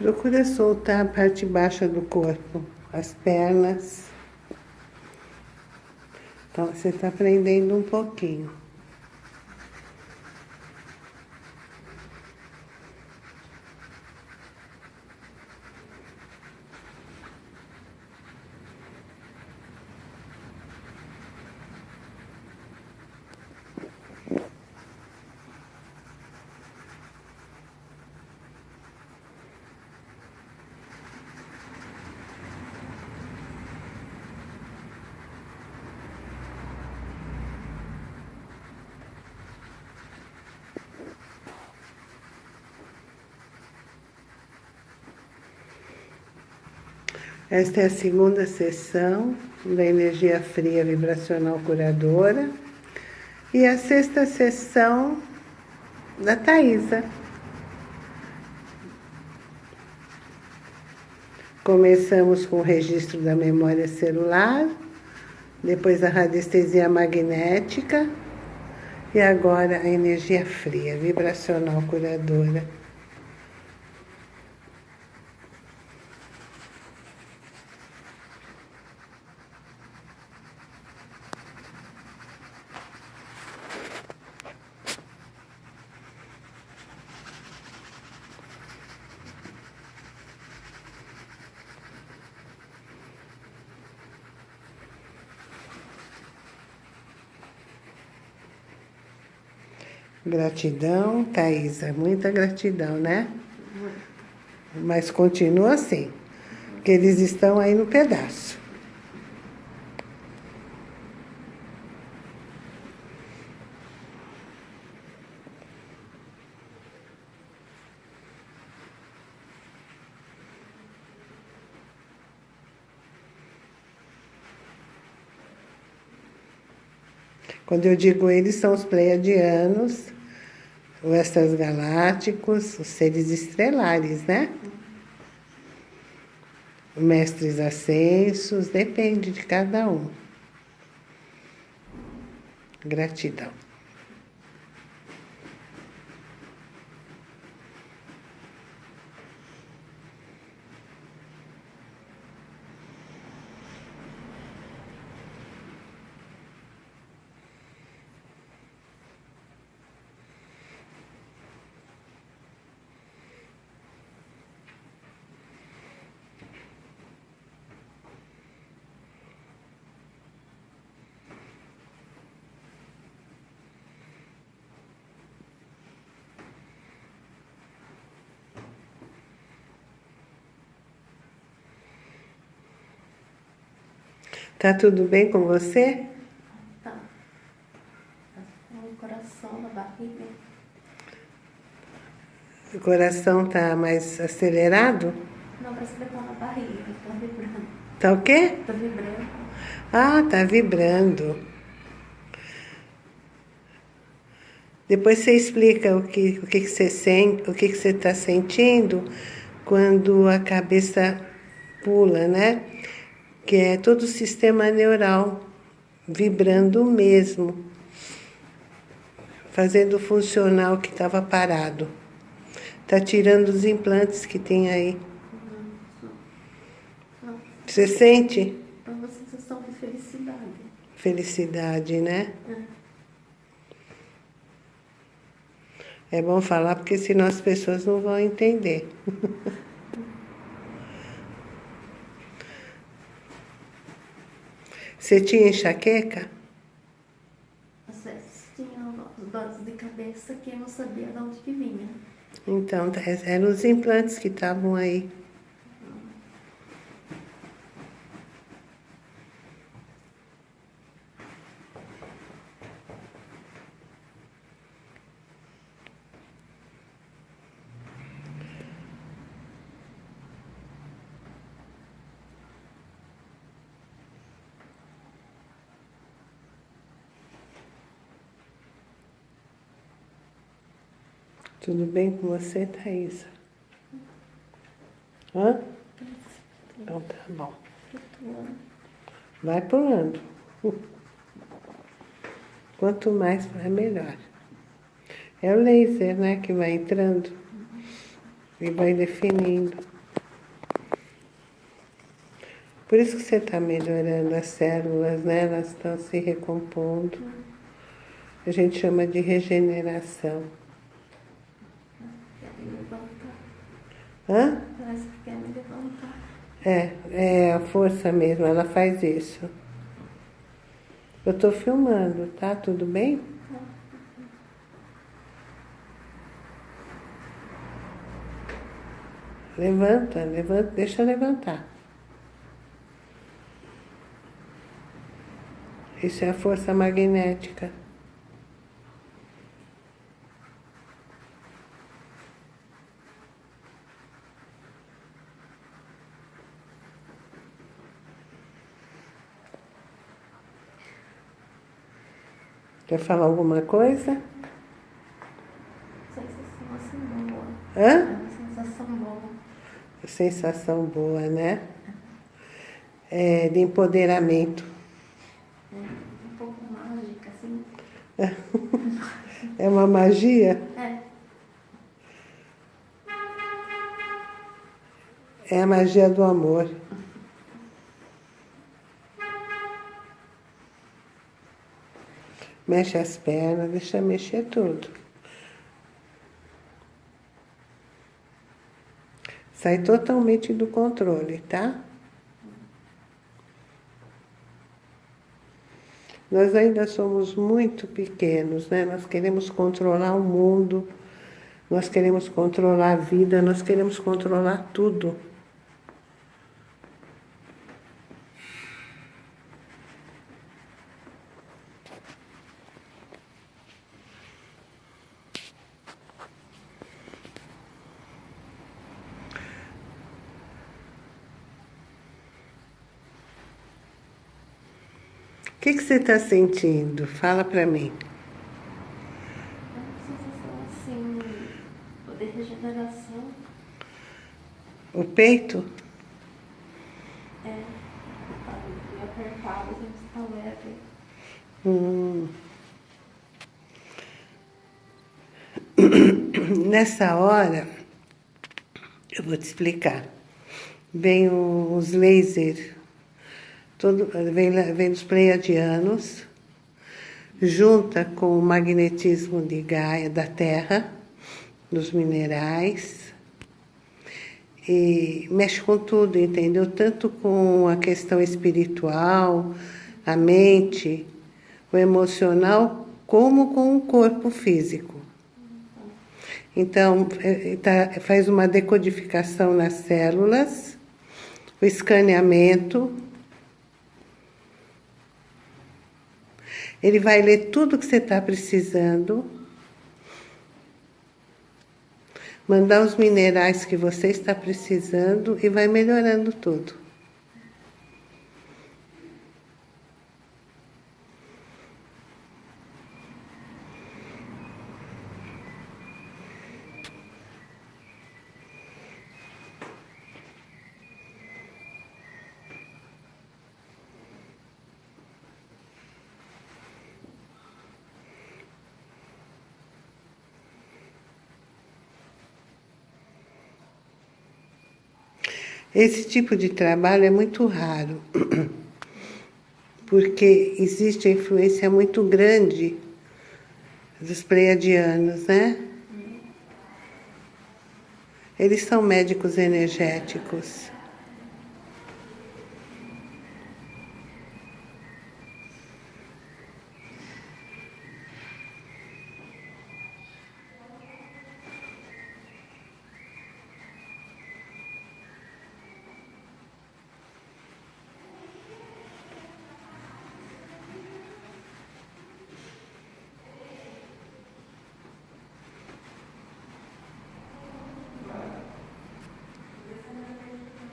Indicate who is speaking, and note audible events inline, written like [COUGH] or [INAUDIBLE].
Speaker 1: Procura soltar a parte baixa do corpo, as pernas. Então, você está aprendendo um pouquinho. Esta é a segunda sessão da energia fria vibracional curadora e a sexta sessão da Thaisa. Começamos com o registro da memória celular, depois a radiestesia magnética e agora a energia fria, vibracional curadora. Gratidão, Thaisa, muita gratidão, né? Mas continua assim, que eles estão aí no pedaço. Quando eu digo eles, são os pleiadianos, os extragalácticos, os seres estrelares, né? Mestres ascensos, depende de cada um. Gratidão. Tá tudo bem com você?
Speaker 2: Tá. O coração na barriga.
Speaker 1: O coração tá mais acelerado?
Speaker 2: Não, parece que tá na barriga, tá vibrando.
Speaker 1: Tá o quê?
Speaker 2: Tá vibrando.
Speaker 1: Ah, tá vibrando. Depois você explica o que, o que, que você sente, o que, que você está sentindo quando a cabeça pula, né? Que é todo o sistema neural vibrando mesmo, fazendo funcionar o que estava parado. Está tirando os implantes que tem aí. Você sente?
Speaker 2: É uma sensação de felicidade.
Speaker 1: Felicidade, né? É. É bom falar porque senão as pessoas não vão entender. [LAUGHS] Você tinha enxaqueca?
Speaker 2: Às vezes tinha dores de cabeça que eu não sabia de onde que vinha.
Speaker 1: Então, eram os implantes que estavam aí. Tudo bem com você, Thaisa? Hã? Então tá bom. Vai pulando. [LAUGHS] Quanto mais, melhor. É o laser, né, que vai entrando e vai definindo. Por isso que você está melhorando as células, né? Elas estão se recompondo. A gente chama de regeneração. Hã?
Speaker 2: Parece que quer me levantar.
Speaker 1: É, é a força mesmo, ela faz isso. Eu estou filmando, tá? Tudo bem? Levanta, levanta, deixa levantar. Isso é a força magnética. Quer falar alguma coisa?
Speaker 2: Sensação assim boa.
Speaker 1: Hã?
Speaker 2: É uma sensação boa.
Speaker 1: Sensação boa, né? É, de empoderamento.
Speaker 2: É um pouco mágica, assim.
Speaker 1: É uma magia?
Speaker 2: É.
Speaker 1: É a magia do amor. Mexe as pernas, deixa mexer tudo. Sai totalmente do controle, tá? Nós ainda somos muito pequenos, né? Nós queremos controlar o mundo, nós queremos controlar a vida, nós queremos controlar tudo. O que, que você está sentindo? Fala para mim.
Speaker 2: É uma sensação assim de regeneração.
Speaker 1: O peito?
Speaker 2: É. Tá apertado, assim, está leve.
Speaker 1: Hum. [CLEARS THROAT] Nessa hora, eu vou te explicar. Vem os lasers, todo, vem, vem dos pleiadianos, junta com o magnetismo de Gaia da Terra, dos minerais, e mexe com tudo, entendeu? Tanto com a questão espiritual, a mente, o emocional, como com o corpo físico. Então, é, tá- faz uma decodificação nas células, o escaneamento. Ele vai ler tudo que você está precisando, mandar os minerais que você está precisando e vai melhorando tudo. Esse tipo de trabalho é muito raro, [CLEARS THROAT] porque existe a influência muito grande dos pleiadianos, né? Eles são médicos energéticos.